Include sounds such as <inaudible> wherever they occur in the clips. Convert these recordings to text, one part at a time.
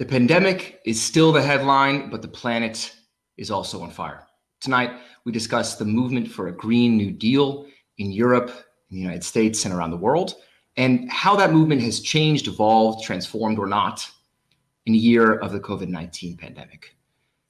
The pandemic is still the headline, but the planet is also on fire. Tonight, we discuss the movement for a Green New Deal in Europe, in the United States, and around the world, and how that movement has changed, evolved, transformed, or not in a year of the COVID-19 pandemic.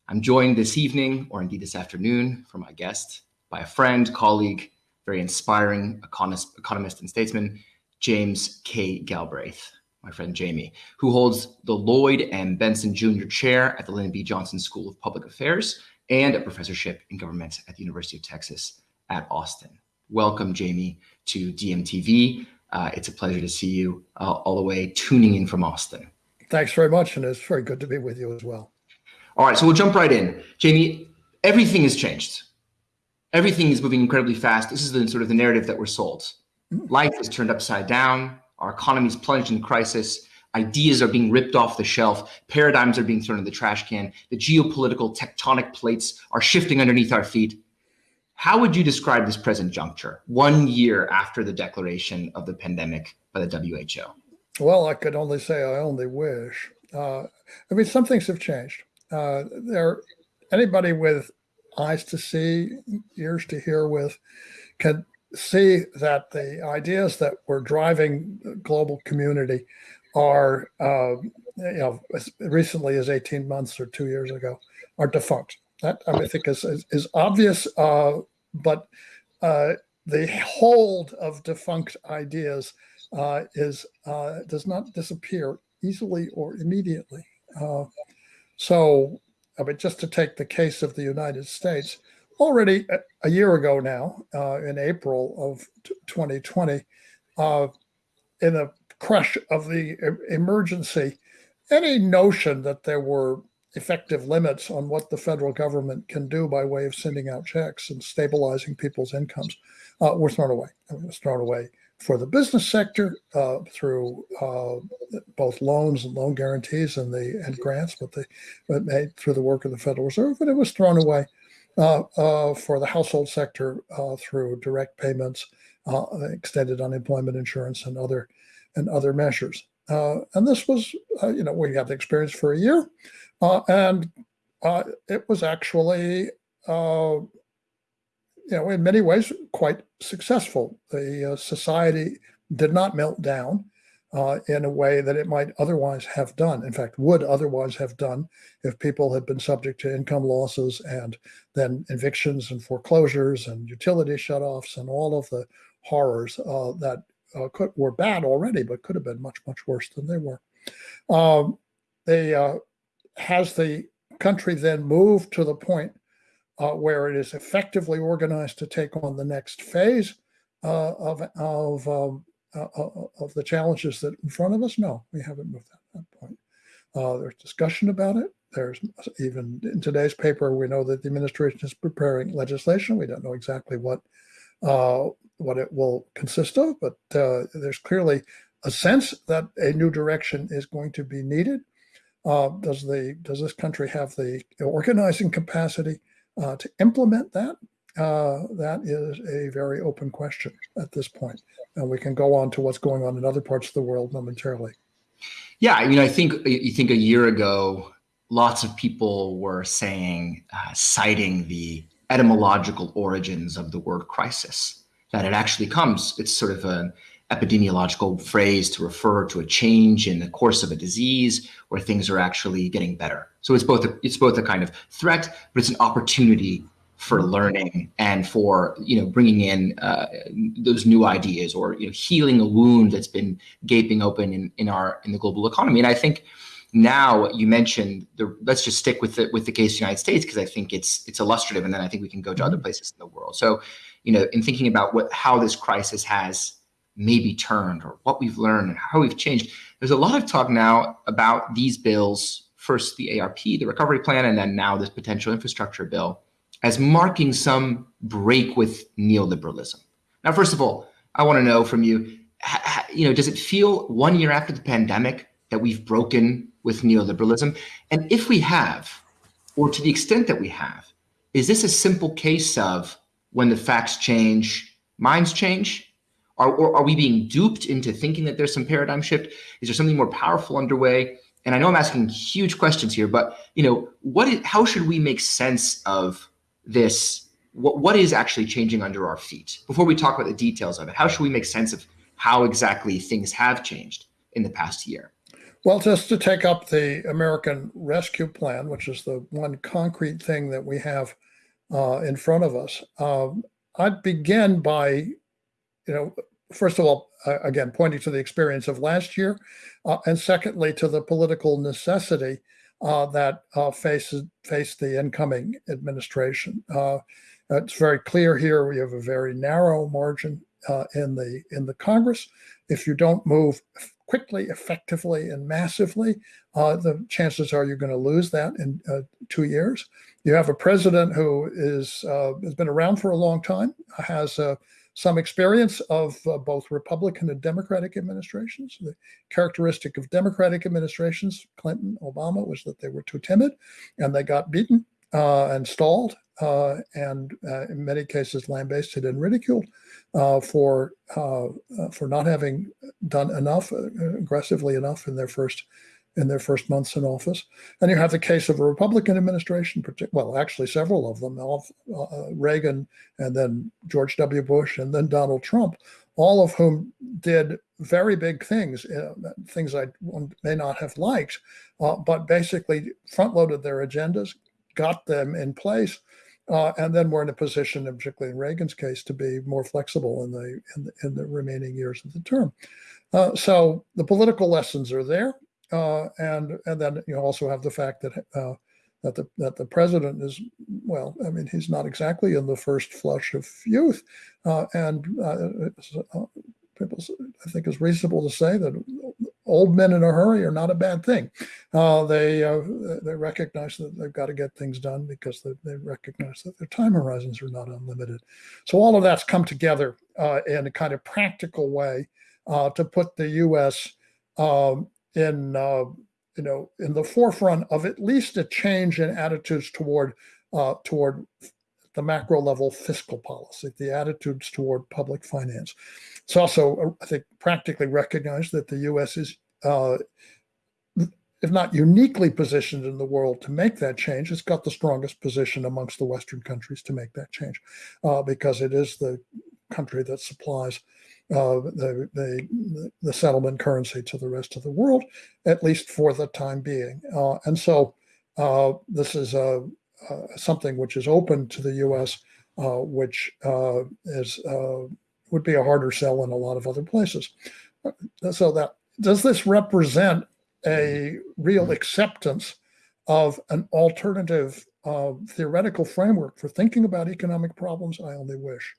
I'm joined this evening, or indeed this afternoon, for my guest by a friend, colleague, very inspiring economist, economist and statesman, James K. Galbraith my friend Jamie, who holds the Lloyd M. Bentsen Jr. Chair at the Lyndon B. Johnson School of Public Affairs and a professorship in government at the University of Texas at Austin. Welcome, Jamie, to DMTV. Uh, it's a pleasure to see you uh, all the way tuning in from Austin. Thanks very much, and it's very good to be with you as well. All right, so we'll jump right in. Jamie, everything has changed. Everything is moving incredibly fast. This is the sort of the narrative that we're sold. Mm. Life is turned upside down. Our economy is plunged in crisis. Ideas are being ripped off the shelf. Paradigms are being thrown in the trash can. The geopolitical tectonic plates are shifting underneath our feet. How would you describe this present juncture, one year after the declaration of the pandemic by the WHO? Well, I could only say I only wish. Uh, I mean, some things have changed. Uh, there, anybody with eyes to see, ears to hear with, can see that the ideas that were driving global community are, uh, you know, as recently as 18 months or two years ago, are defunct. That I, mean, I think is, is, is obvious, uh, but uh, the hold of defunct ideas uh, is uh, does not disappear easily or immediately. Uh, so, I mean, just to take the case of the United States, already a, year ago now, uh, in April of 2020, uh, in the crush of the emergency, any notion that there were effective limits on what the federal government can do by way of sending out checks and stabilizing people's incomes uh, were thrown away. I mean, it was thrown away for the business sector uh, through uh, both loans and loan guarantees and the and grants, but they but made through the work of the Federal Reserve, but it was thrown away Uh, uh, for the household sector uh, through direct payments, uh, extended unemployment insurance, and other and other measures. and this was, you know, we had the experience for a year, and it was actually you know, in many ways, quite successful. The uh, society did not melt down uh, in a way that it might otherwise have done. In fact, would otherwise have done if people had been subject to income losses and then evictions and foreclosures and utility shutoffs and all of the horrors uh, that uh, could, were bad already, but could have been much, much worse than they were. Um, they, uh, has the country then moved to the point uh, where it is effectively organized to take on the next phase uh, of, of um, uh, uh, uh, of the challenges that in front of us? No, we haven't moved at that point. Uh, there's discussion about it. There's even in today's paper, we know that the administration is preparing legislation. We don't know exactly what uh, what it will consist of, but uh, there's clearly a sense that a new direction is going to be needed. does the does this country have the organizing capacity to implement that? Uh, that is a very open question at this point. And we can go on to what's going on in other parts of the world momentarily. Yeah, I mean, I think you think a year ago, lots of people were saying, uh, citing the etymological origins of the word crisis, that it actually comes, it's sort of an epidemiological phrase to refer to a change in the course of a disease where things are actually getting better. So it's both a, it's both a kind of threat, but it's an opportunity for learning and for you know bringing in uh, those new ideas or you know healing a wound that's been gaping open in in our in the global economy. And i think now you mentioned the let's just stick with it with the case of the united states because i think it's it's illustrative and then i think we can go to other places in the world. So you know in thinking about what how this crisis has maybe turned or what we've learned and how we've changed there's a lot of talk now about these bills first the arp the recovery plan and then now this potential infrastructure bill as marking some break with neoliberalism. Now, first of all, I want to know from you, you know, does it feel one year after the pandemic that we've broken with neoliberalism? And if we have, or to the extent that we have, is this a simple case of when the facts change, minds change? Or, or are we being duped into thinking that there's some paradigm shift? Is there something more powerful underway? and I know I'm asking huge questions here, but you know, what is, how should we make sense of this? What, what is actually changing under our feet? Before we talk about the details of it, how should we make sense of how exactly things have changed in the past year? Well, just to take up the American Rescue Plan, which is the one concrete thing that we have uh, in front of us, um, I'd begin by, you know, first of all, uh, again, pointing to the experience of last year, uh, and secondly, to the political necessity uh, that uh, faces faced the incoming administration. Uh, it's very clear here. We have a very narrow margin uh, in the in the Congress. If you don't move quickly, effectively, and massively, the chances are you're going to lose that in two years. You have a president who is has been around for a long time, has a some experience of uh, both Republican and Democratic administrations. The characteristic of Democratic administrations, Clinton, Obama, was that they were too timid and they got beaten uh, and stalled uh, and uh, in many cases lambasted and ridiculed uh, for uh, for not having done enough aggressively enough in their first in their first months in office. And you have the case of a Republican administration, well, actually several of them, uh, Reagan and then George W. Bush and then Donald Trump, all of whom did very big things, uh, things I may not have liked, uh, but basically front loaded their agendas, got them in place, uh, and then were in a position, particularly in Reagan's case, to be more flexible in the in the, in the remaining years of the term. Uh, so the political lessons are there. Uh, and and then you also have the fact that uh, that the that the president is well, I mean, he's not exactly in the first flush of youth, uh, and uh, uh, people, I think, it's reasonable to say that old men in a hurry are not a bad thing. Uh, they they recognize that they've got to get things done because they, they, recognize that their time horizons are not unlimited. So all of that's come together in a kind of practical way to put the U.S. Um, in uh, you know in the forefront of at least a change in attitudes toward uh, toward the macro level fiscal policy, the attitudes toward public finance. It's also, uh, I think, practically recognized that the U.S. is, uh, if not uniquely positioned in the world to make that change, it's got the strongest position amongst the Western countries to make that change, uh, because it is the country that supplies uh, the, the, the settlement currency to the rest of the world, at least for the time being. Uh, and so uh, this is uh, uh, something which is open to the U.S., uh, which is would be a harder sell in a lot of other places. So that does this represent a real acceptance of an alternative theoretical framework for thinking about economic problems? I only wish.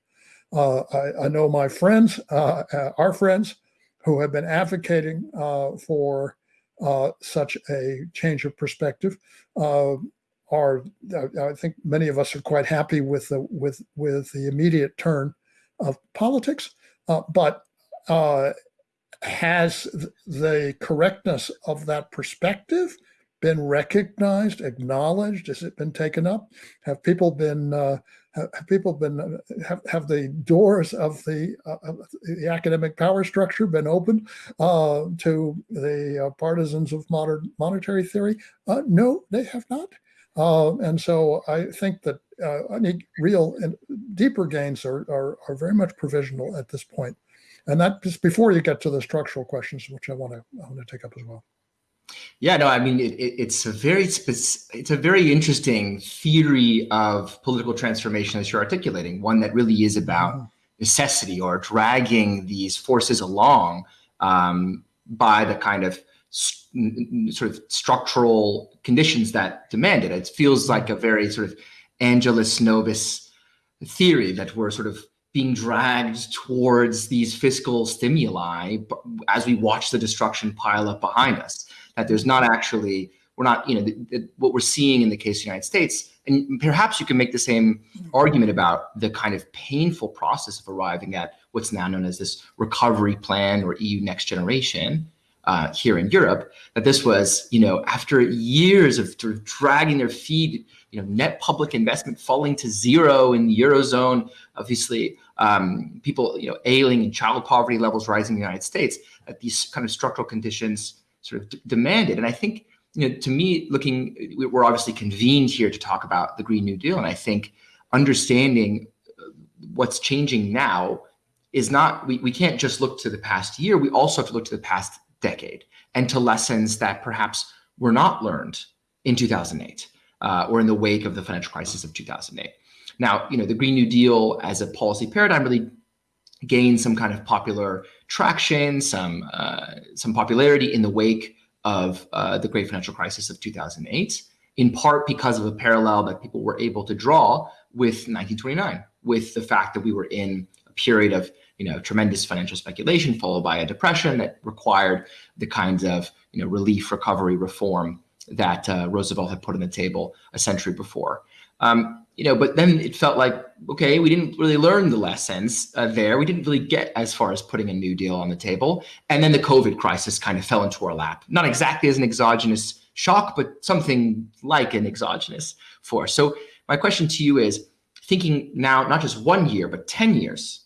Uh, I, I, know my friends, uh, uh, our friends, who have been advocating uh, for uh, such a change of perspective. Uh, are I think many of us are quite happy with the with with the immediate turn of politics, but has the correctness of that perspective been recognized, acknowledged? Has it been taken up? Have people been uh, have people been uh, have, have the doors of the, uh, the academic power structure been opened uh, to the uh, partisans of modern monetary theory? Uh, no, they have not. Uh, and so I think that any real and deeper gains are, are, are very much provisional at this point. And that just before you get to the structural questions, which I want to I want to take up as well. Yeah, no, I mean it, it, it's a very it's a very interesting theory of political transformation that you're articulating. One that really is about mm-hmm. necessity or dragging these forces along um, by the kind of sort of structural conditions that demand it. It feels like a very sort of Angelus Novus theory that we're sort of being dragged towards these fiscal stimuli as we watch the destruction pile up behind us that there's not actually we're not you know the, the, what we're seeing in the case of the United States, and perhaps you can make the same argument about the kind of painful process of arriving at what's now known as this recovery plan or EU Next Generation. Uh, here in Europe, that this was, you know, after years of sort of dragging their feet, you know, net public investment falling to zero in the eurozone, obviously, um, people, you know, ailing and child poverty levels rising in the United States, that these kind of structural conditions sort of demanded. And I think, you know, to me, looking, we're obviously convened here to talk about the Green New Deal, and I think understanding uh, what's changing now is not we, we can't just look to the past year. We also have to look to the past decade and to lessons that perhaps were not learned in 2008 uh, or in the wake of the financial crisis of 2008 now you know the green new deal as a policy paradigm really gained some kind of popular traction some uh, some popularity in the wake of uh, the great financial crisis of 2008 in part because of a parallel that people were able to draw with 1929 with the fact that we were in a period of you know tremendous financial speculation followed by a depression that required the kinds of you know relief recovery reform that uh, Roosevelt had put on the table a century before. Um, you know, but then it felt like okay, we didn't really learn the lessons uh, there. We didn't really get as far as putting a New Deal on the table, and then the COVID crisis kind of fell into our lap. Not exactly as an exogenous shock, but something like an exogenous force. So my question to you is thinking now, not just one year, but 10 years,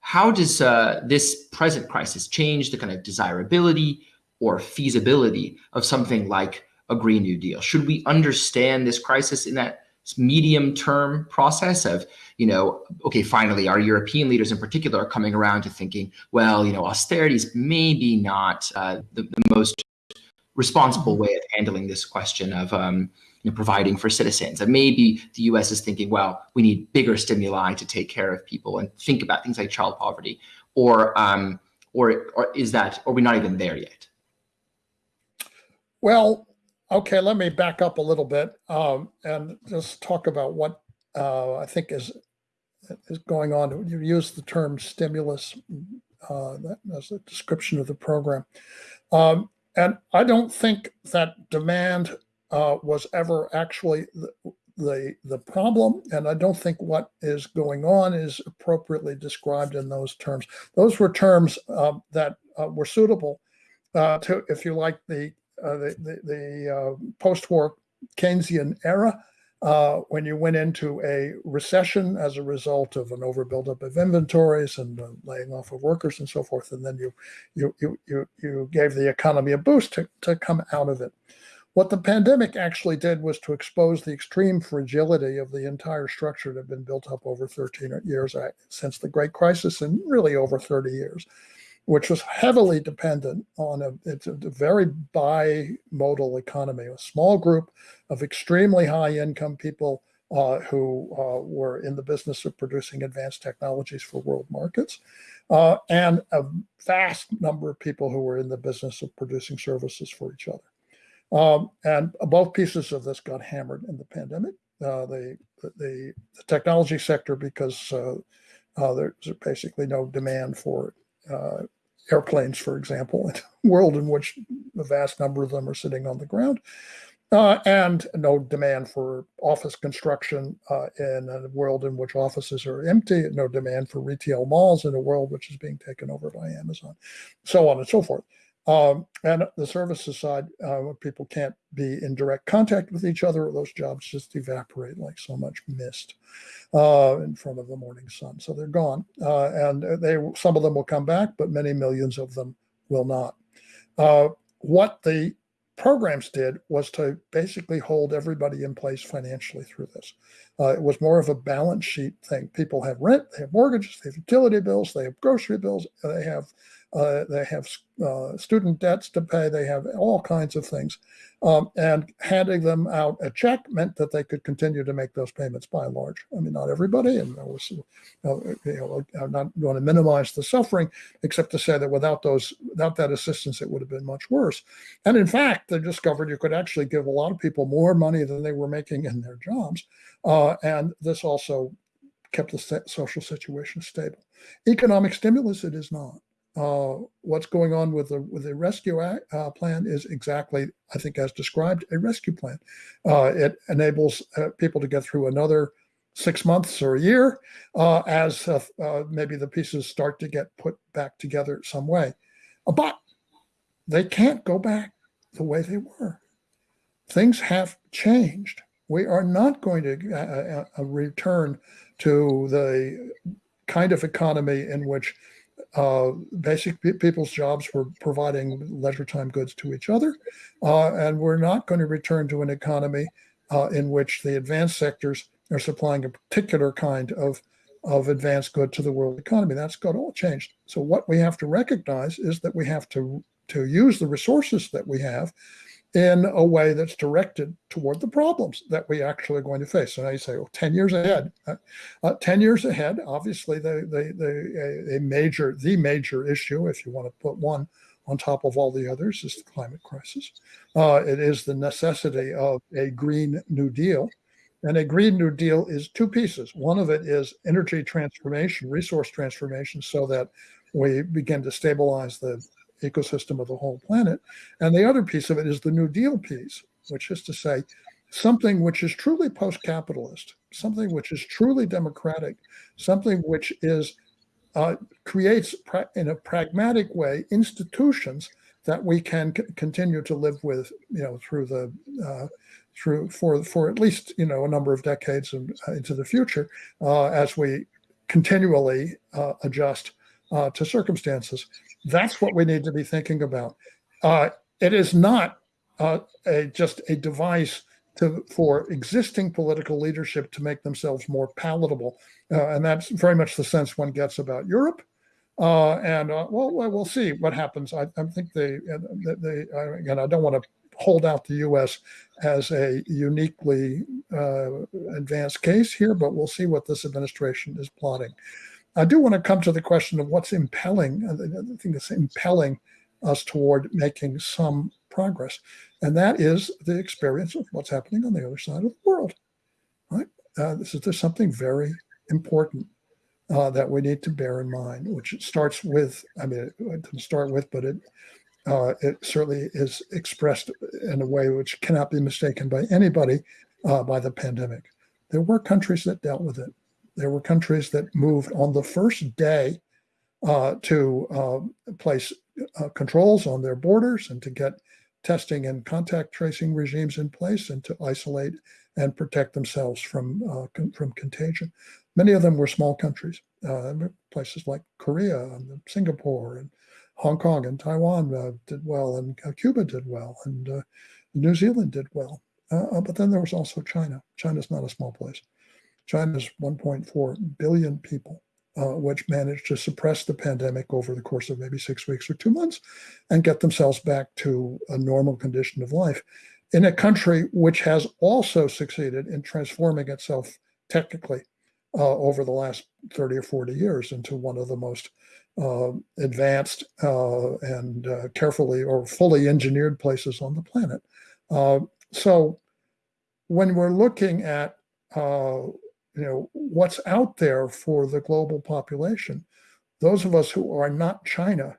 how does uh, this present crisis change the kind of desirability or feasibility of something like a Green New Deal? Should we understand this crisis in that medium term process of, you know, okay, finally, our European leaders in particular are coming around to thinking, well, you know, austerity is maybe not uh, the, the, most responsible way of handling this question of, um, you know, providing for citizens. And maybe the US is thinking, well, we need bigger stimuli to take care of people and think about things like child poverty. Or, um, or, or is that, or are we not even there yet? Well, okay, let me back up a little bit um, and just talk about what uh, I think is is going on. You use the term stimulus uh, as a description of the program. Um, and I don't think that demand uh, was ever actually the, the, the problem, and I don't think what is going on is appropriately described in those terms. Those were terms uh, that uh, were suitable uh, to, if you like, the uh, the the, the uh, post-war Keynesian era. Uh, when you went into a recession as a result of an overbuildup of inventories and uh, laying off of workers and so forth, and then you you you you you gave the economy a boost to, to come out of it. What the pandemic actually did was to expose the extreme fragility of the entire structure that had been built up over 13 years uh, since the Great Crisis and really over 30 years, which was heavily dependent on a, it's a very bimodal economy, a small group of extremely high income people uh, who uh, were in the business of producing advanced technologies for world markets, uh, and a vast number of people who were in the business of producing services for each other. Um, and both pieces of this got hammered in the pandemic. Uh, the, the, the technology sector because uh, uh, there's basically no demand for uh, airplanes, for example, in a <laughs> world in which a vast number of them are sitting on the ground. Uh, and no demand for office construction uh, in a world in which offices are empty, no demand for retail malls in a world which is being taken over by Amazon, so on and so forth. Um, and the services side, uh, people can't be in direct contact with each other, those jobs just evaporate like so much mist uh, in front of the morning sun. So they're gone, uh, and they some of them will come back, but many millions of them will not. Uh, what the programs did was to basically hold everybody in place financially through this. Uh, it was more of a balance sheet thing. People have rent, they have mortgages, they have utility bills, they have grocery bills, they have uh, they have uh, student debts to pay. They have all kinds of things. Um, and handing them out a check meant that they could continue to make those payments by and large. I mean, not everybody, and was, you know, I'm not going to minimize the suffering, except to say that without those, without that assistance, it would have been much worse. And in fact, they discovered you could actually give a lot of people more money than they were making in their jobs. Uh, and this also kept the social situation stable. Economic stimulus, it is not uh, what's going on with the with the rescue act, uh, plan is exactly, I think, as described, a rescue plan. Uh, it enables uh, people to get through another six months or a year uh, as maybe the pieces start to get put back together some way. But they can't go back the way they were. Things have changed. We are not going to return to the kind of economy in which uh, basic pe- people's jobs were providing leisure time goods to each other. Uh, and we're not going to return to an economy uh, in which the advanced sectors are supplying a particular kind of, of advanced good to the world economy. That's got all changed. So what we have to recognize is that we have to, to use the resources that we have in a way that's directed toward the problems that we actually are going to face. So now you say, oh, 10 years ahead. Uh, uh, 10 years ahead, obviously, the, the, the, a, major, the major issue, if you want to put one on top of all the others, is the climate crisis. Uh, it is the necessity of a Green New Deal. And a Green New Deal is two pieces. One of it is energy transformation, resource transformation, so that we begin to stabilize the ecosystem of the whole planet. And the other piece of it is the New Deal piece, which is to say something which is truly post capitalist, something which is truly democratic, something which is uh, creates in a pragmatic way institutions that we can continue to live with, you know, through the uh, through for for at least you know a number of decades and, uh, into the future uh, as we continually uh, adjust uh, to circumstances. That's what we need to be thinking about. Uh, it is not uh, a, just a device to, for existing political leadership to make themselves more palatable. Uh, and that's very much the sense one gets about Europe. Uh, and uh, well, we'll see what happens. I, I think they, they, again, I don't want to hold out the U.S. as a uniquely uh, advanced case here, but we'll see what this administration is plotting. I do want to come to the question of what's impelling, uh, the thing that's impelling us toward making some progress. And that is the experience of what's happening on the other side of the world. Right? Uh, this is there's something very important uh, that we need to bear in mind, which starts with, I mean, it, didn't start with, but it uh, it certainly is expressed in a way which cannot be mistaken by anybody uh, by the pandemic. There were countries that dealt with it. There were countries that moved on the first day uh, to uh, place uh, controls on their borders and to get testing and contact tracing regimes in place and to isolate and protect themselves from uh, con- from contagion. Many of them were small countries, uh, places like Korea and Singapore and Hong Kong and Taiwan uh, did well, and Cuba did well, and New Zealand did well. but then there was also China. China's not a small place. China's 1.4 billion people, uh, which managed to suppress the pandemic over the course of maybe six weeks or two months and get themselves back to a normal condition of life in a country which has also succeeded in transforming itself technically uh, over the last 30 or 40 years into one of the most uh, advanced uh, and uh, carefully or fully engineered places on the planet. Uh, so when we're looking at uh, you know what's out there for the global population. Those of us who are not china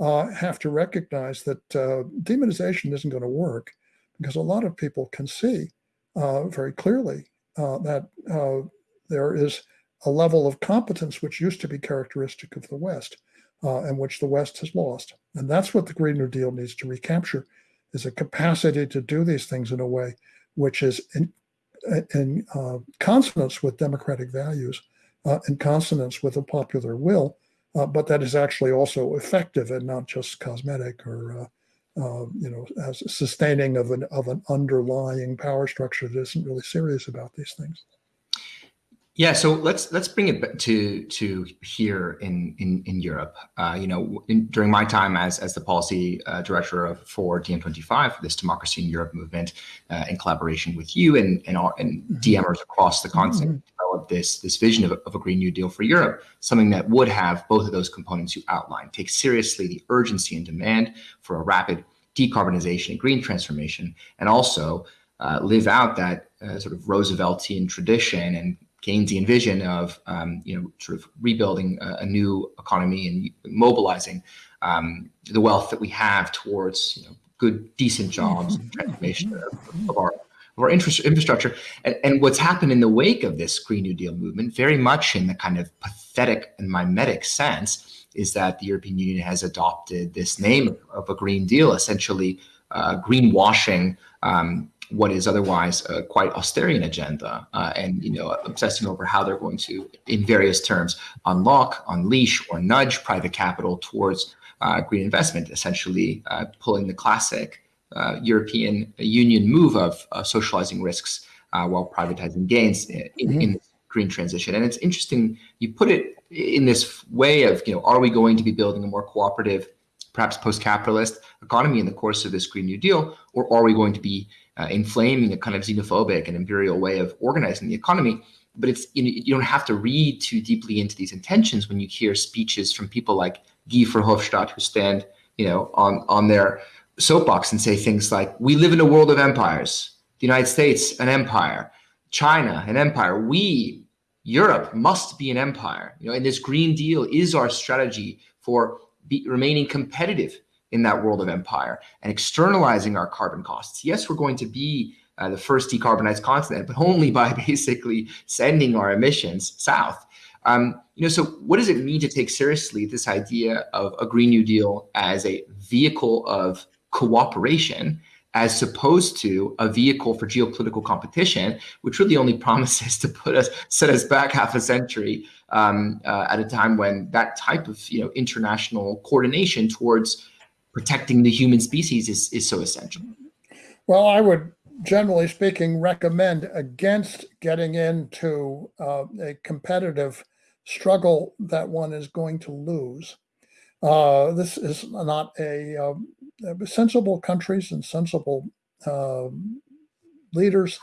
uh, have to recognize that uh, demonization isn't going to work because a lot of people can see uh, very clearly uh, that uh, there is a level of competence which used to be characteristic of the west uh, and which the west has lost. And that's what the green new deal needs to recapture is a capacity to do these things in a way which is in, in uh, consonance with democratic values, uh, in consonance with a popular will, uh, but that is actually also effective and not just cosmetic or uh, uh, you know as sustaining of an of an underlying power structure that isn't really serious about these things. Yeah, so let's let's bring it to to here in in, in Europe. Uh, you know, in, during my time as as the policy uh, director of for DiEM25, this Democracy in Europe movement, uh, in collaboration with you and and, our, and mm-hmm. DiEMers across the continent, mm-hmm. developed this this vision of, of a Green New Deal for Europe, something that would have both of those components you outlined, take seriously the urgency and demand for a rapid decarbonization and green transformation, and also uh, live out that uh, sort of Rooseveltian tradition and Keynesian vision of um, you know sort of rebuilding a, a new economy and mobilizing um, the wealth that we have towards you know, good, decent jobs and transformation of, of our of our infrastructure. And, and, what's happened in the wake of this Green New Deal movement, very much in the kind of pathetic and mimetic sense, is that the European Union has adopted this name of a Green Deal, essentially uh, greenwashing um, what is otherwise a quite austerian agenda uh, and you know obsessing over how they're going to in various terms unlock unleash or nudge private capital towards uh, green investment essentially uh, pulling the classic uh, european union move of socializing risks uh, while privatizing gains in, mm-hmm. in green transition and it's interesting you put it in this way of you know are we going to be building a more cooperative perhaps post-capitalist economy in the course of this green new deal or are we going to be uh, inflaming a kind of xenophobic and imperial way of organizing the economy. But it's you, know, you don't have to read too deeply into these intentions when you hear speeches from people like Guy Verhofstadt who stand you know on on their soapbox and say things like, "We live in a world of empires. The United States, an empire. China, an empire. We, Europe, must be an empire. You know, and this Green Deal is our strategy for be, remaining competitive in that world of empire and externalizing our carbon costs. Yes, we're going to be uh, the first decarbonized continent, but only by <laughs> basically sending our emissions south. Um, you know, so what does it mean to take seriously this idea of a Green New Deal as a vehicle of cooperation, as opposed to a vehicle for geopolitical competition, which really only <laughs> promises to put us set us back half a century um, uh, at a time when that type of you know international coordination towards protecting the human species is, is so essential. Well, I would generally speaking recommend against getting into uh, a competitive struggle that one is going to lose. Uh, this is not a uh, sensible countries and sensible um, leaders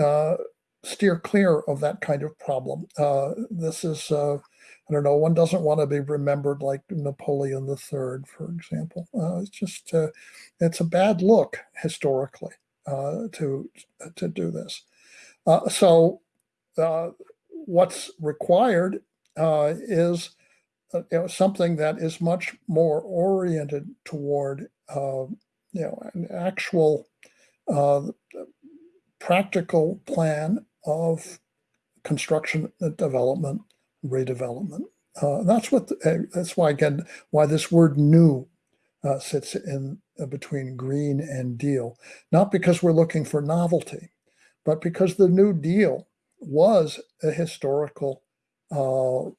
uh, steer clear of that kind of problem. Uh, this is uh, I don't know, one doesn't want to be remembered like Napoleon III, for example. Uh, it's just, uh, it's a bad look historically uh, to, to do this. Uh, so uh, what's required uh, is you know, something that is much more oriented toward, you know, an actual practical plan of construction development redevelopment. Uh, that's what. The, uh, that's why again why this word "new" uh, sits in uh, between green and deal. Not because we're looking for novelty, but because the New Deal was a historical uh,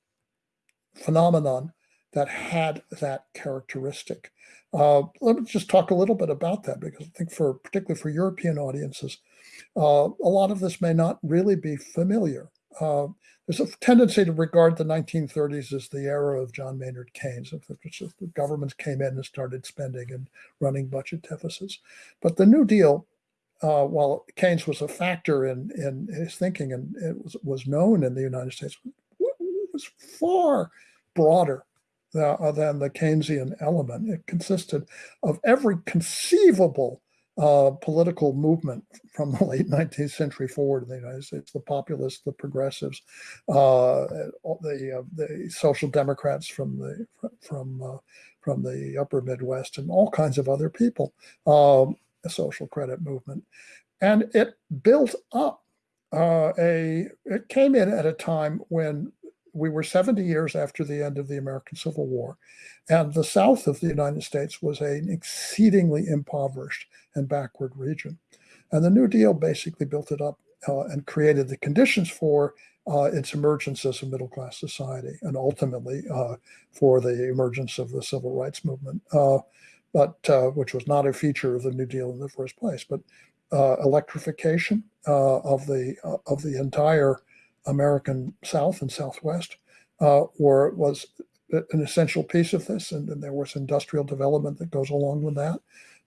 phenomenon that had that characteristic. Uh, let me just talk a little bit about that because I think for particularly for European audiences, a lot of this may not really be familiar. Uh, there's a tendency to regard the 1930s as the era of John Maynard Keynes. The governments came in and started spending and running budget deficits. But the New Deal, uh, while Keynes was a factor in, in his thinking and it was, was known in the United States, was far broader uh, than the Keynesian element. It consisted of every conceivable uh, political movement from the late 19th century forward in the United States, the populists, the progressives, uh, the uh, the social democrats from the from uh, from the upper Midwest, and all kinds of other people, um, a social credit movement, and it built up uh, a. It came in at a time when we were 70 years after the end of the American Civil War, and the South of the United States was an exceedingly impoverished and backward region. And the New Deal basically built it up uh, and created the conditions for uh, its emergence as a middle class society and ultimately uh, for the emergence of the civil rights movement, uh, but uh, which was not a feature of the New Deal in the first place. But uh, electrification of the of the entire American South and Southwest were was an essential piece of this, and, and, there was industrial development that goes along with that.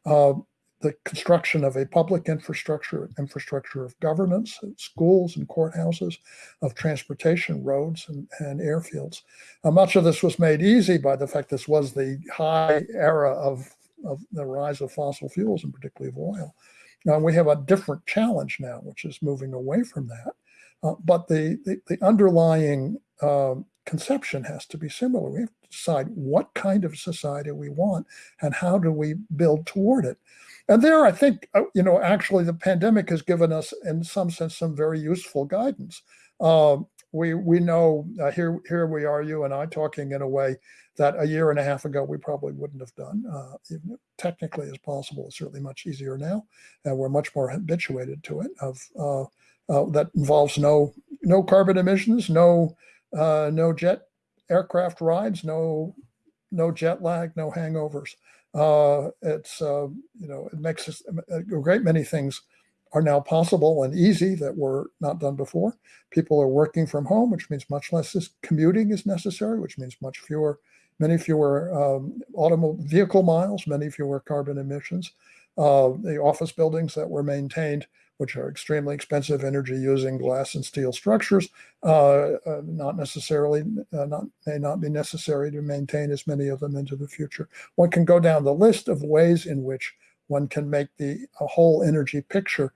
Uh, the construction of a public infrastructure, infrastructure of governance, schools and courthouses, of transportation, roads and, and airfields. Uh, much of this was made easy by the fact this was the high era of, of the rise of fossil fuels and particularly of oil. Now we have a different challenge now, which is moving away from that. Uh, but the, the, the underlying uh, conception has to be similar. We have to decide what kind of society we want and how do we build toward it. And there, I think, uh, you know, actually the pandemic has given us, in some sense, some very useful guidance. Uh, we we know uh, here here we are, you and I, talking in a way that a year and a half ago we probably wouldn't have done. Uh, technically as possible, it's certainly much easier now, and we're much more habituated to it. Of uh, uh, that involves no no carbon emissions, no uh, no jet aircraft rides, no no jet lag, no hangovers. Uh, it's uh, you know it makes us, a great many things are now possible and easy that were not done before. People are working from home, which means much less commuting is necessary, which means much fewer, many fewer um, automobile vehicle miles, many fewer carbon emissions. Uh, the office buildings that were maintained which are extremely expensive energy using glass and steel structures, uh, uh, not necessarily, uh, not, may not be necessary to maintain as many of them into the future. One can go down the list of ways in which one can make the whole energy picture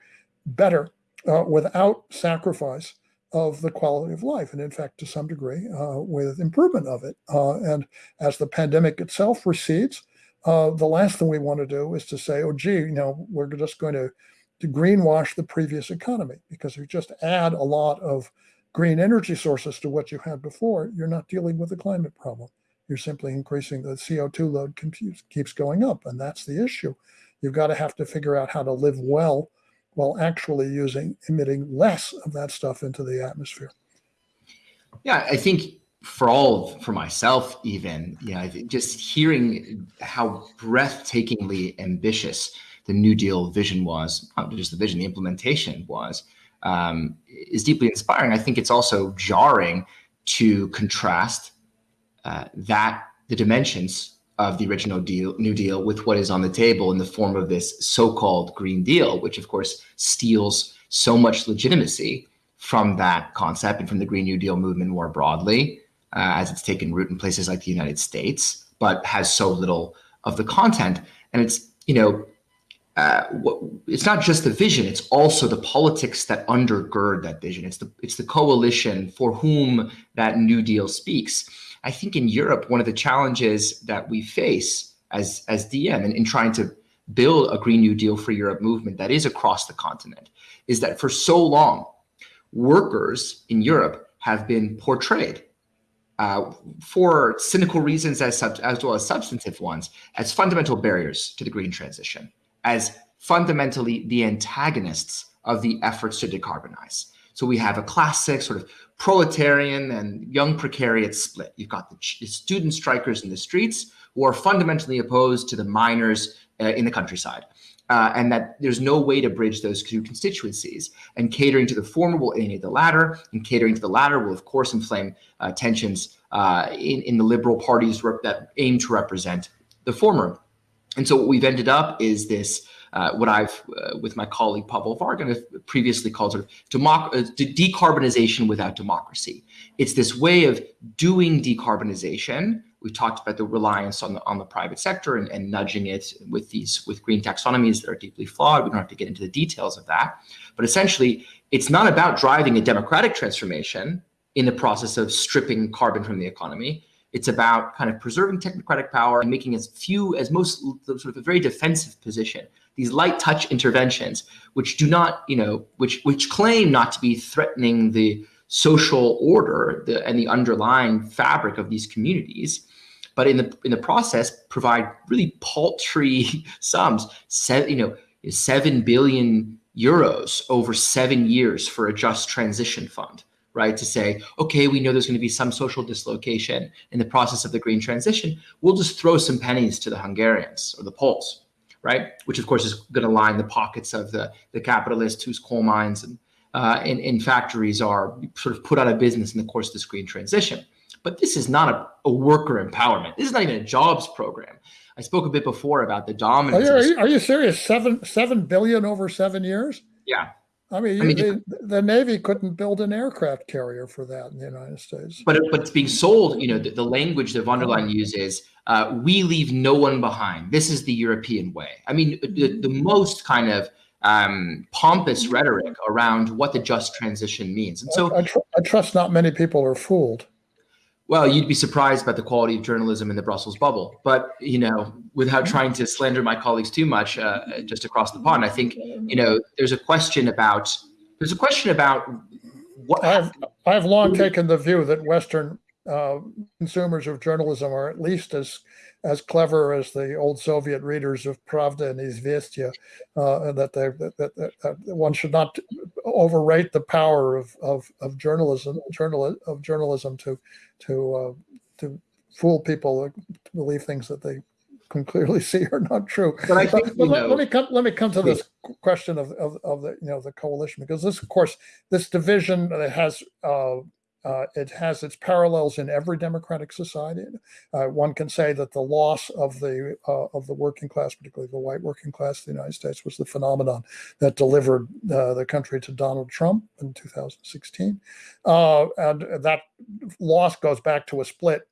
better uh, without sacrifice of the quality of life, and in fact, to some degree, uh, with improvement of it. Uh, and as the pandemic itself recedes, the last thing we want to do is to say, oh, gee, you know, we're just going to to greenwash the previous economy because if you just add a lot of green energy sources to what you had before, you're not dealing with the climate problem. You're simply increasing the CO2 load keeps going up, and that's the issue. You've got to have to figure out how to live well while actually using emitting less of that stuff into the atmosphere. Yeah, I think for all for myself even, you know, just hearing how breathtakingly ambitious the New Deal vision was, not just the vision, the implementation was, um, is deeply inspiring. I think it's also jarring to contrast uh, that the dimensions of the original deal, New Deal with what is on the table in the form of this so-called Green Deal, which of course steals so much legitimacy from that concept and from the Green New Deal movement more broadly, uh, as it's taken root in places like the United States, but has so little of the content. And it's, you know, uh, it's not just the vision; it's also the politics that undergird that vision. It's the it's the coalition for whom that New Deal speaks. I think in Europe, one of the challenges that we face as as DiEM in, in trying to build a Green New Deal for Europe movement that is across the continent is that for so long, workers in Europe have been portrayed uh, for cynical reasons as, as well as substantive ones as fundamental barriers to the green transition as fundamentally the antagonists of the efforts to decarbonize. So we have a classic sort of proletarian and young precariat split. You've got the student strikers in the streets who are fundamentally opposed to the miners uh, in the countryside. Uh, and that there's no way to bridge those two constituencies. And catering to the former will alienate the latter, and catering to the latter will, of course, inflame uh, tensions uh, in, in the liberal parties that aim to represent the former. And so what we've ended up is this, uh, what I've, uh, with my colleague Pawel Wargan, previously called sort of democ uh, decarbonization without democracy. It's this way of doing decarbonization. We talked about the reliance on the on the private sector and, and nudging it with these with green taxonomies that are deeply flawed. We don't have to get into the details of that, but essentially, it's not about driving a democratic transformation in the process of stripping carbon from the economy. It's about kind of preserving technocratic power and making as few as most sort of a very defensive position. These light touch interventions, which do not, you know, which which claim not to be threatening the social order the, and the underlying fabric of these communities, but in the in the process provide really paltry <laughs> sums. Se you know, seven billion euros over seven years for a just transition fund right? To say, okay, we know there's going to be some social dislocation in the process of the green transition. We'll just throw some pennies to the Hungarians or the Poles, right? Which of course is going to line the pockets of the, the capitalists whose coal mines and, uh, and, and factories are sort of put out of business in the course of this green transition. But this is not a, a worker empowerment. This is not even a jobs program. I spoke a bit before about the dominance. Are you, are you serious? Seven seven billion over seven years? Yeah, I mean, I mean the, the, Navy couldn't build an aircraft carrier for that in the United States. But but it's being sold. You know, the, the language that von der Leyen uses: uh, "We leave no one behind. This is the European way." I mean, the, the most kind of um, pompous rhetoric around what the just transition means. And so, I, I, tr I trust not many people are fooled. Well, you'd be surprised about the quality of journalism in the Brussels bubble. But you know, without trying to slander my colleagues too much, uh, just across the pond, I think you know there's a question about there's a question about what I've I've long taken the view that Western uh, consumers of journalism are at least as as clever as the old Soviet readers of Pravda and Izvestia, uh, and that they that, that, that, one should not overrate the power of of, of journalism journal of journalism to to uh, to fool people to believe things that they can clearly <laughs> see are not true. But I think but let, let, me come. Let me come to this question of, of, of the you know the coalition because this, of course, this division that has uh, uh, it has its parallels in every democratic society. Uh, one can say that the loss of the uh, of the working class, particularly the white working class of the United States, was the phenomenon that delivered uh, the country to Donald Trump in 2016, uh, and that loss goes back to a split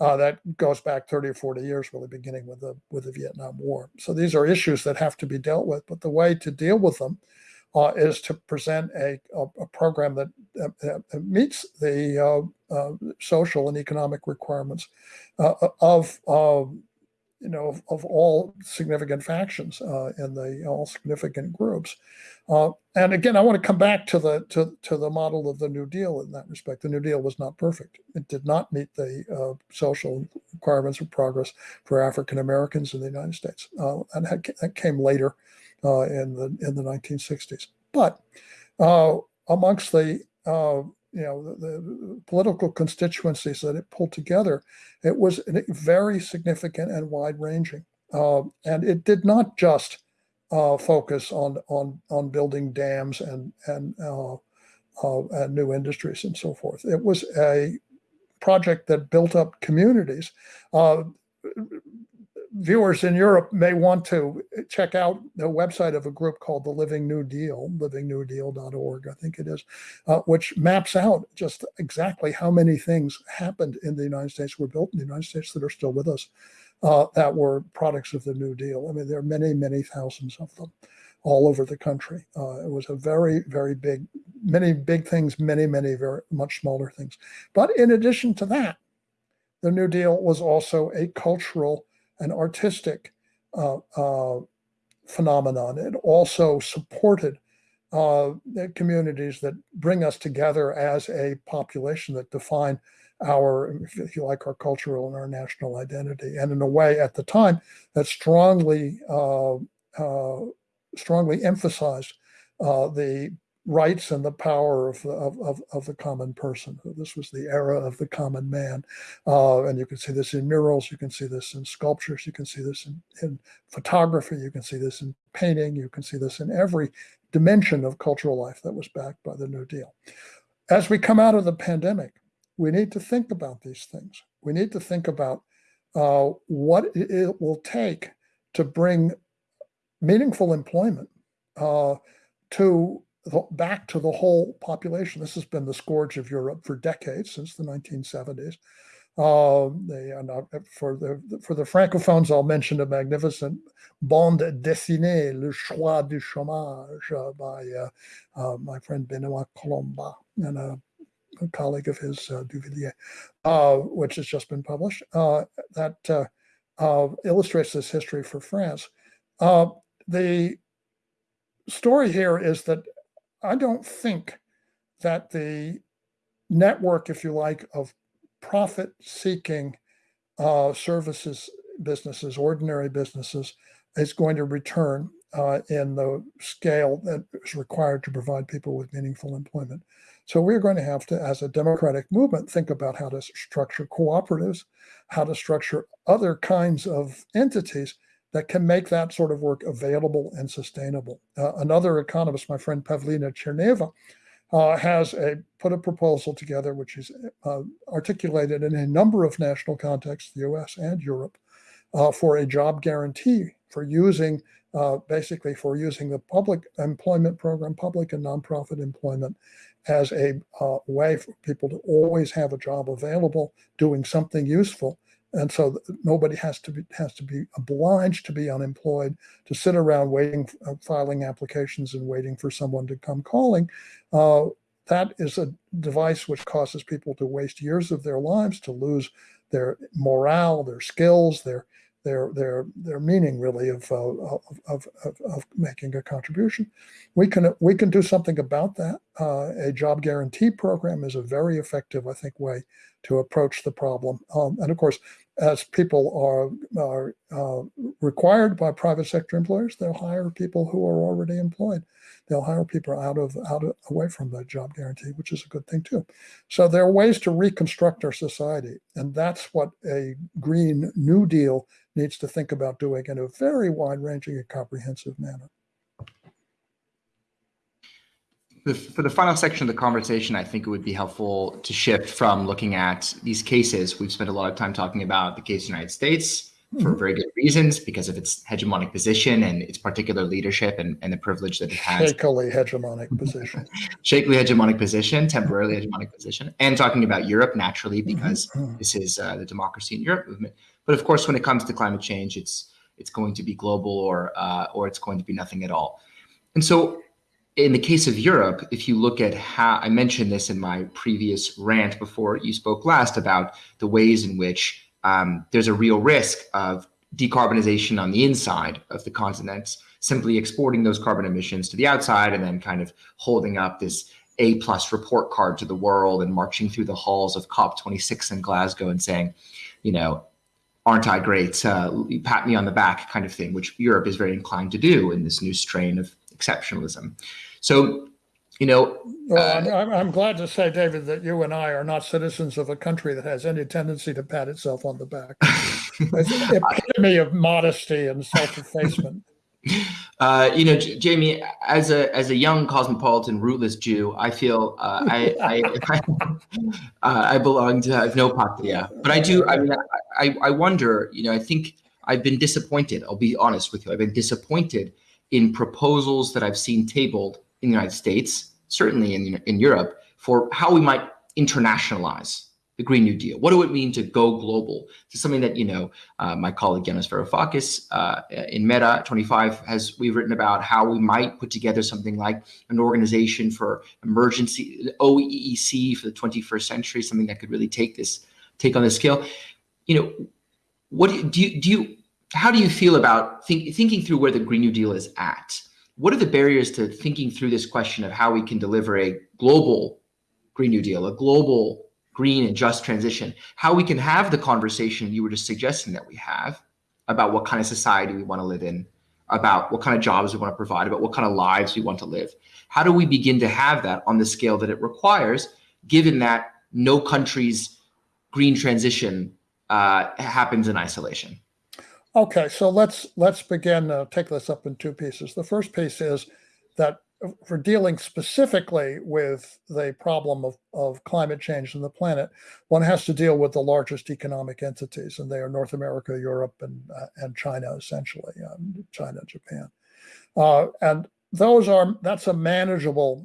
uh, that goes back 30 or 40 years, really beginning with the with the Vietnam War. So these are issues that have to be dealt with. But the way to deal with them uh, is to present a, a, a program that uh, meets the uh, uh, social and economic requirements uh, of you know of, of, all significant factions in the all significant groups. and again, I want to come back to the to, to the model of the New Deal in that respect. The New Deal was not perfect. It did not meet the social requirements of progress for African Americans in the United States, and that came later uh, in the in the 1960s. But uh, amongst the uh, you know the, the, political constituencies that it pulled together, it was very significant and wide ranging, uh, and it did not just uh, focus on on on building dams and and uh, and new industries and so forth. It was a project that built up communities viewers in Europe may want to check out the website of a group called the Living New Deal, livingnewdeal.org, I think it is, uh, which maps out just exactly how many things happened in the United States, were built in the United States that are still with us, uh, that were products of the New Deal. I mean, there are many, many thousands of them all over the country. Uh, it was a very, very big, many big things, many, many very much smaller things. But in addition to that, the New Deal was also a cultural an artistic uh, uh, phenomenon. It also supported uh, communities that bring us together as a population that define our, if you like, our cultural and our national identity. And in a way, at the time, that strongly, uh, uh, strongly emphasized uh, the rights and the power of, of, of, of, the common person. This was the era of the common man. Uh, and you can see this in murals, you can see this in sculptures, you can see this in, in photography, you can see this in painting, you can see this in every dimension of cultural life that was backed by the New Deal. As we come out of the pandemic, we need to think about these things. We need to think about uh, what it will take to bring meaningful employment uh, to back to the whole population. This has been the scourge of Europe for decades, since the 1970s. Uh, they for the for the francophones, I'll mention a magnificent bande dessinée, Le Choix du Chômage, uh, by uh, uh my friend Benoit Collombat and a, a colleague of his, uh, Cuvillier, uh, which has just been published. that illustrates this history for France. the story here is that I don't think that the network, if you like, of profit seeking uh, services businesses, ordinary businesses, is going to return uh, in the scale that is required to provide people with meaningful employment. So we're going to have to, as a democratic movement, think about how to structure cooperatives, how to structure other kinds of entities that can make that sort of work available and sustainable. Uh, another economist, my friend Pavlina Tcherneva, uh, has a, put a proposal together, which is uh, articulated in a number of national contexts, the US and Europe, uh, for a job guarantee for using, uh, basically for using the public employment program, public and nonprofit employment as a uh, way for people to always have a job available, doing something useful, and so nobody has to be has to be obliged to be unemployed to sit around waiting uh, filing applications and waiting for someone to come calling. Uh, that is a device which causes people to waste years of their lives to lose their morale their skills their their their their meaning really of, uh, of, of, of, making a contribution we can we can do something about that uh, a job guarantee program is a very effective, I think, way to approach the problem. Um, and of course, as people are, are uh, required by private sector employers, they'll hire people who are already employed. They'll hire people out of out of, away from the job guarantee, which is a good thing too. So there are ways to reconstruct our society, and that's what a Green New Deal needs to think about doing in a very wide-ranging and comprehensive manner the, for the final section of the conversation, I think it would be helpful to shift from looking at these cases. We've spent a lot of time talking about the case United States for mm-hmm. very good reasons because of its hegemonic position and its particular leadership and, and the privilege that it has. Shakily hegemonic position. <laughs> Shakily hegemonic position, temporarily hegemonic position, and talking about Europe naturally mm-hmm. because mm-hmm. this is uh, the democracy in Europe movement. But of course, when it comes to climate change, it's it's going to be global or uh, or it's going to be nothing at all. And so in the case of Europe, if you look at how I mentioned this in my previous rant before you spoke last about the ways in which um, there's a real risk of decarbonization on the inside of the continent, simply exporting those carbon emissions to the outside and then kind of holding up this A plus report card to the world and marching through the halls of COP26 in Glasgow and saying, you know, aren't I great? Uh, pat me on the back kind of thing, which Europe is very inclined to do in this new strain of exceptionalism. So, you know. Well, uh, I'm, I'm, glad to say, David, that you and I are not citizens of a country that has any tendency to pat itself on the back. <laughs> it's an epitome of modesty and self-effacement. <laughs> Uh, you know, J- Jamie, as a as a young cosmopolitan, rootless Jew, I feel uh, I I, <laughs> I, uh, I, belong to I have no patria, but I do. I mean, I, I wonder. You know, I think I've been disappointed. I'll be honest with you. I've been disappointed in proposals that I've seen tabled in the United States, certainly in, in Europe, for how we might internationalize the Green New Deal. What do it mean to go global? Is something that, you know, uh, my colleague Yanis Varoufakis uh, in DiEM25 has, we've written about how we might put together something like an organization for emergency, OEEC for the 21st century, something that could really take this, take on this scale. You know, what do you, do you, do you how do you feel about think, thinking through where the Green New Deal is at? What are the barriers to thinking through this question of how we can deliver a global Green New Deal, a global green and just transition, how we can have the conversation you were just suggesting that we have about what kind of society we want to live in, about what kind of jobs we want to provide, about what kind of lives we want to live. How do we begin to have that on the scale that it requires, given that no country's green transition uh, happens in isolation? Okay, so let's let's begin. Uh, take this up in two pieces. The first piece is that for dealing specifically with the problem of, of climate change in the planet, one has to deal with the largest economic entities, and they are North America, Europe, and uh, and China, essentially, um, China, Japan, uh, and those are that's a manageable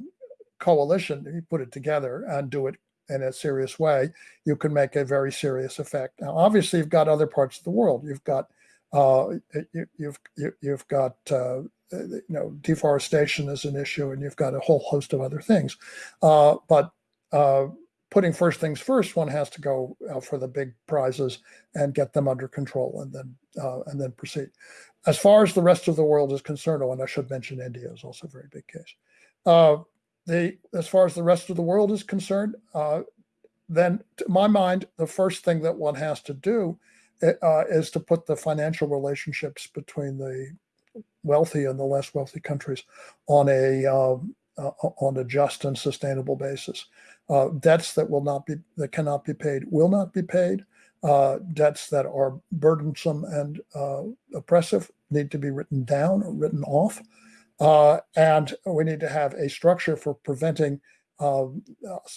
coalition. If you put it together and do it in a serious way, you can make a very serious effect. Now, obviously, you've got other parts of the world. You've got uh, you, you've you, you have got uh, you know deforestation is an issue, and you've got a whole host of other things. Uh, but uh, putting first things first, one has to go for the big prizes and get them under control, and then uh, and then proceed. As far as the rest of the world is concerned, oh, and I should mention India is also a very big case. Uh, the as far as the rest of the world is concerned, then to my mind, the first thing that one has to do uh, is to put the financial relationships between the wealthy and the less wealthy countries on a um, uh, on a just and sustainable basis. Uh, debts that will not be that cannot be paid will not be paid. Uh, debts that are burdensome and uh, oppressive need to be written down or written off. Uh, and we need to have a structure for preventing um,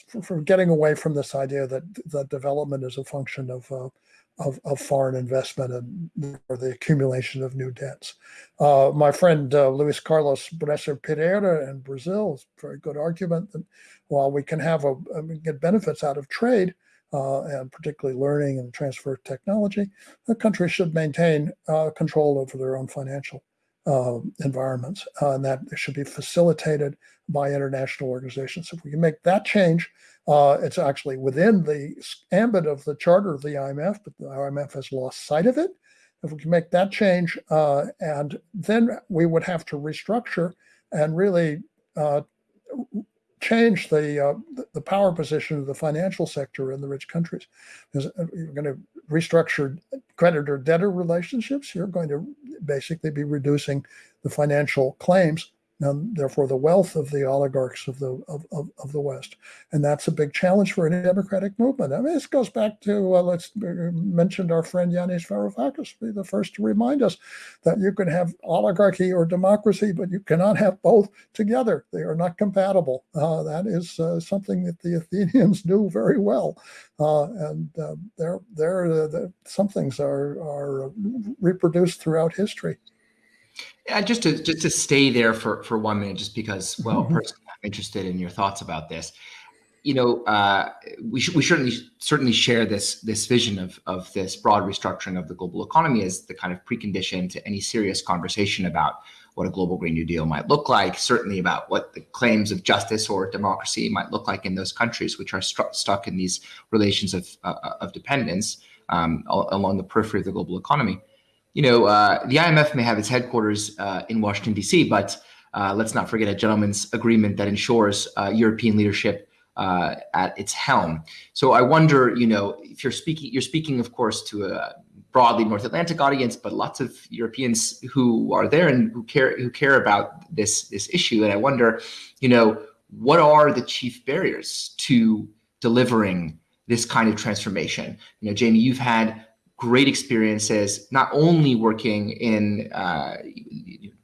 for, for, getting away from this idea that that development is a function of of, of foreign investment and or the accumulation of new debts. Uh, my friend uh, Luis Carlos Bresser Pereira in Brazil is a very good argument that while we can have a, I mean, get benefits out of trade uh, and particularly learning and transfer technology, the country should maintain uh, control over their own financial uh, environments, uh, and that should be facilitated by international organizations. If we can make that change, uh, it's actually within the ambit of the charter of the IMF, but the IMF has lost sight of it. If we can make that change, uh, and then we would have to restructure and really uh, change the, uh, the power position of the financial sector in the rich countries. Because you're going to restructure creditor debtor relationships. You're going to basically be reducing the financial claims and therefore the wealth of the oligarchs of the of, of, of, the West. And that's a big challenge for any democratic movement. I mean, this goes back to uh, let's uh, mentioned our friend Yanis Varoufakis, be the first to remind us that you can have oligarchy or democracy, but you cannot have both together. They are not compatible. Uh, that is uh, something that the Athenians <laughs> knew very well, uh, and there there some things are are reproduced throughout history. Yeah, just to just to stay there for for one minute, just because, well, mm-hmm. personally, I'm interested in your thoughts about this. You know, uh, we should we certainly certainly share this this vision of of this broad restructuring of the global economy as the kind of precondition to any serious conversation about what a global Green New Deal might look like. Certainly about what the claims of justice or democracy might look like in those countries which are st- stuck in these relations of uh, of dependence um, along the periphery of the global economy you know, uh, the IMF may have its headquarters uh, in Washington, D.C., but uh, let's not forget a gentleman's agreement that ensures uh, European leadership uh, at its helm. So I wonder, you know, if you're speaking, you're speaking, of course, to a broadly North Atlantic audience, but lots of Europeans who are there and who care who care about this this issue. And I wonder, you know, what are the chief barriers to delivering this kind of transformation? You know, Jamie, you've had great experiences, not only working in uh,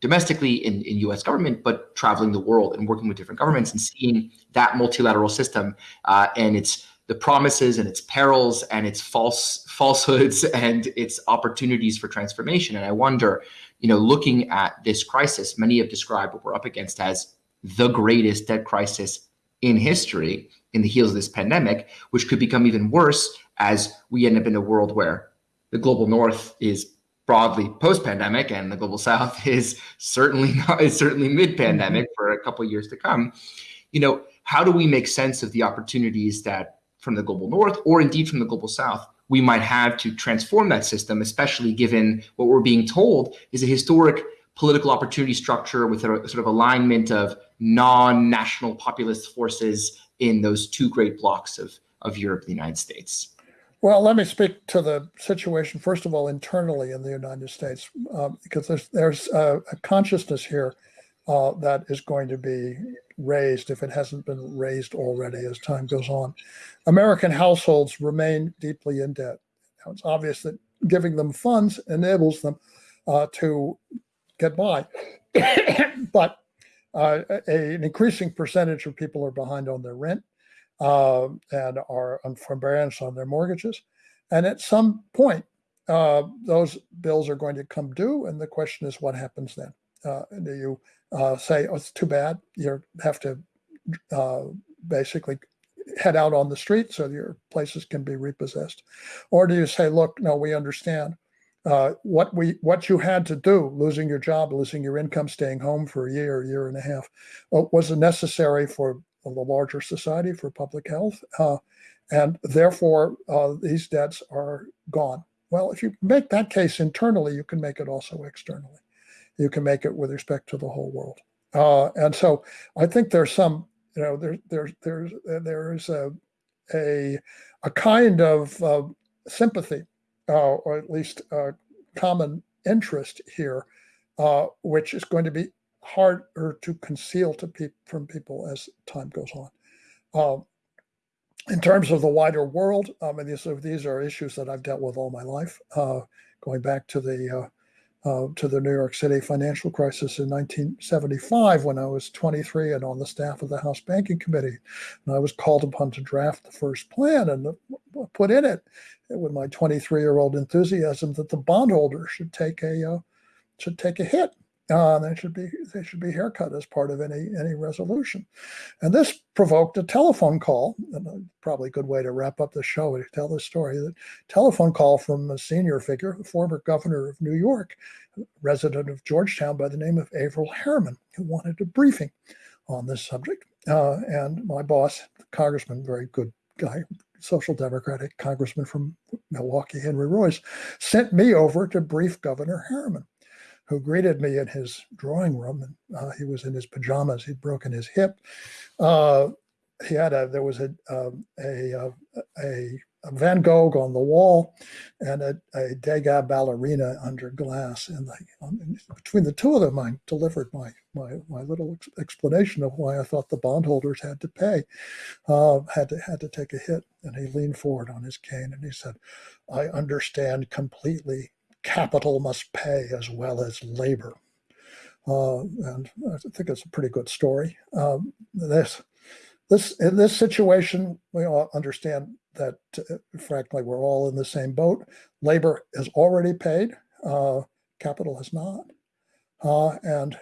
domestically in, in U.S. government, but traveling the world and working with different governments and seeing that multilateral system uh, and its the promises and its perils and its false <laughs> falsehoods and its opportunities for transformation. And I wonder, you know, looking at this crisis, many have described what we're up against as the greatest debt crisis in history in the heels of this pandemic, which could become even worse as we end up in a world where the global north is broadly post-pandemic and the global south <laughs> is certainly not is certainly mid-pandemic mm-hmm. for a couple years to come you know how do we make sense of the opportunities that from the global north or indeed from the global south we might have to transform that system especially given what we're being told is a historic political opportunity structure with a sort of alignment of non-national populist forces in those two great blocks of of Europe and the United States well, let me speak to the situation first of all internally in the United States, uh, because there's there's a, a consciousness here uh, that is going to be raised if it hasn't been raised already as time goes on. American households remain deeply in debt. Now, it's obvious that giving them funds enables them uh, to get by, <coughs> but uh, a, an increasing percentage of people are behind on their rent uh, and are on forbearance on their mortgages. And at some point, uh, those bills are going to come due, and the question is, what happens then? Uh, do you uh, say, "Oh, it's too bad"? You have to uh, basically head out on the street so your places can be repossessed, or do you say, "Look, no, we understand." Uh, what we what you had to do, losing your job, losing your income, staying home for a year, year and a half, was necessary for of the larger society for public health. Uh, and therefore, uh, these debts are gone. Well, if you make that case internally, you can make it also externally. You can make it with respect to the whole world. Uh, and so I think there's some, you know, there, there, there's, there's a, a, a kind of sympathy, uh, or at least common interest here, uh, which is going to be harder to conceal to pe- from people as time goes on. Um, in terms of the wider world, I mean, these are, these are issues that I've dealt with all my life, uh, going back to the uh, uh, to the New York City financial crisis in 1975 when I was 23 and on the staff of the House Banking Committee. And I was called upon to draft the first plan and put in it with my 23 year old enthusiasm that the bondholder should take a uh, should take a hit uh, they should be they should be haircut as part of any any resolution, and this provoked a telephone call. And probably a good way to wrap up the show to tell this story. The telephone call from a senior figure, the former governor of New York, resident of Georgetown by the name of Averell Harriman, who wanted a briefing on this subject. Uh, and my boss, Congressman, very good guy, social democratic congressman from Milwaukee, Henry Reuss, sent me over to brief Governor Harriman. Who greeted me in his drawing room. And uh, he was in his pajamas. He'd broken his hip. Uh, he had a there was a um, a, uh, a, a Van Gogh on the wall and a, a Degas ballerina under glass. And the, between the two of them, I delivered my my my little ex explanation of why I thought the bondholders had to pay, uh, had to had to take a hit. And he leaned forward on his cane and he said, "I understand completely. Capital must pay as well as labor." Uh, and I think it's a pretty good story. Um, this this in this situation, we all understand that, uh, frankly, we're all in the same boat. Labor is already paid, uh, capital has not. Uh, and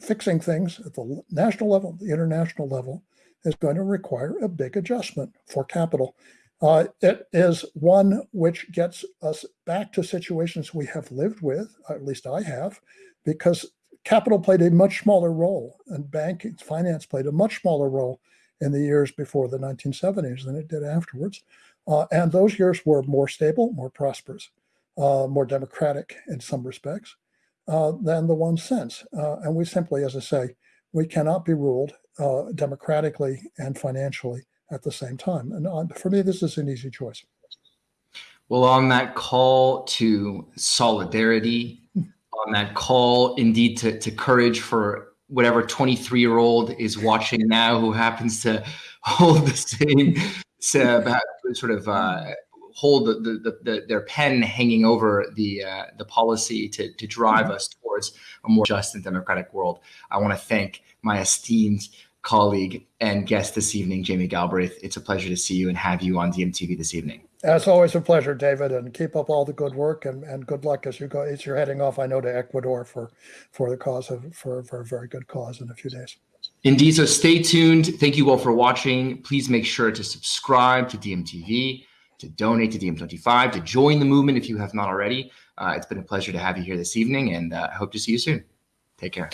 fixing things at the national level, the international level, is going to require a big adjustment for capital. Uh, it is one which gets us back to situations we have lived with, at least I have, because capital played a much smaller role and banking, finance played a much smaller role in the years before the 1970s than it did afterwards. Uh, and those years were more stable, more prosperous, uh, more democratic in some respects uh, than the ones since. Uh, and we simply, as I say, we cannot be ruled uh, democratically and financially at the same time. And uh, for me, this is an easy choice. Well, on that call to solidarity, on that call indeed to, to courage for whatever 23 year old is watching now who happens to <laughs> hold the same sort of uh, hold the, the, the, their pen hanging over the uh, the policy to, to drive us towards a more just and democratic world. I want to thank my esteemed colleague and guest this evening, Jamie Galbraith. It's a pleasure to see you and have you on DMTV this evening. It's always a pleasure, David, and keep up all the good work and, and good luck as you go. As you're heading off, I know to Ecuador for for the cause of for, for a very good cause in a few days. Indeed. So stay tuned. Thank you all for watching. Please make sure to subscribe to DMTV, to donate to DiEM25, to join the movement if you have not already. Uh, it's been a pleasure to have you here this evening, and uh, hope to see you soon. Take care.